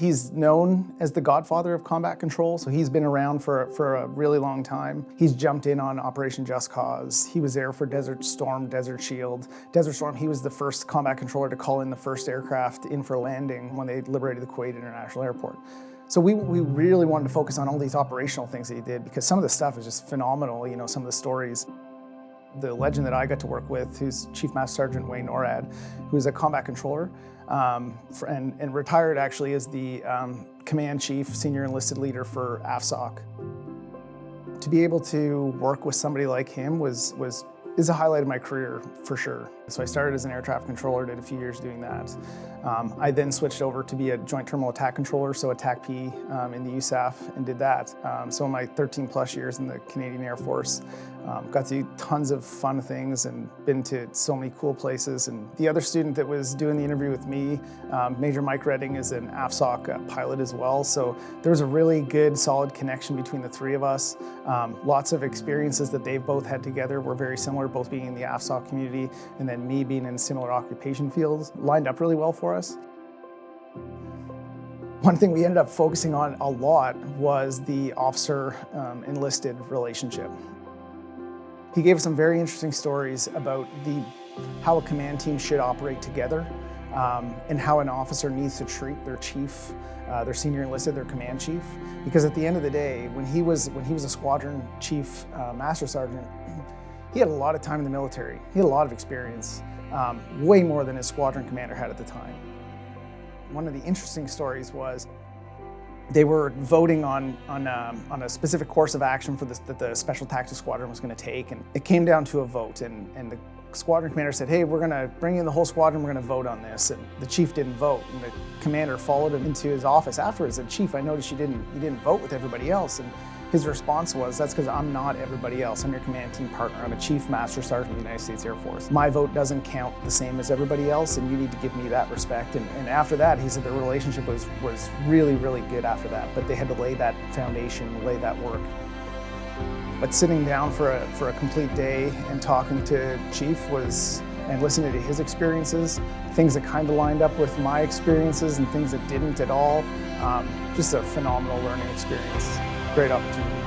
He's known as the godfather of combat control, so he's been around for, for a really long time. He's jumped in on Operation Just Cause. He was there for Desert Storm, Desert Shield. Desert Storm, he was the first combat controller to call in the first aircraft in for landing when they liberated the Kuwait International Airport. So we, we really wanted to focus on all these operational things that he did because some of the stuff is just phenomenal, you know, some of the stories. The legend that I got to work with, who's Chief Master Sergeant Wayne Norrad, who's a combat controller, um, and, and, retired actually as the um, command chief, senior enlisted leader for AFSOC. To be able to work with somebody like him was, was is a highlight of my career for sure. So I started as an air traffic controller, did a few years doing that. Um, I then switched over to be a joint terminal attack controller, so attack P um, in the USAF and did that. Um, so in my 13 plus years in the Canadian Air Force, um, got to do tons of fun things and been to so many cool places. And the other student that was doing the interview with me, um, Major Mike Redding is an AFSOC uh, pilot as well. So there was a really good, solid connection between the three of us. Um, lots of experiences that they've both had together were very similar, both being in the AFSOC community and then me being in similar occupation fields, lined up really well for us. One thing we ended up focusing on a lot was the officer um, enlisted relationship. He gave us some very interesting stories about the, how a command team should operate together um, and how an officer needs to treat their chief, uh, their senior enlisted, their command chief. Because at the end of the day, when he was, when he was a squadron chief uh, master sergeant, he had a lot of time in the military. He had a lot of experience, um, way more than his squadron commander had at the time. One of the interesting stories was they were voting on, on, um, on a specific course of action for this, that the Special Tactics Squadron was going to take, and it came down to a vote, and, and the squadron commander said, hey, we're going to bring in the whole squadron, we're going to vote on this, and the chief didn't vote, and the commander followed him into his office afterwards and chief, I noticed you didn't, you didn't vote with everybody else, and his response was, that's because I'm not everybody else. I'm your command team partner. I'm a Chief Master Sergeant of the United States Air Force. My vote doesn't count the same as everybody else, and you need to give me that respect. And, and after that, he said the relationship was, was really, really good after that, but they had to lay that foundation, lay that work. But sitting down for a, for a complete day and talking to Chief was, and listening to his experiences, things that kind of lined up with my experiences and things that didn't at all, um, just a phenomenal learning experience great opportunity.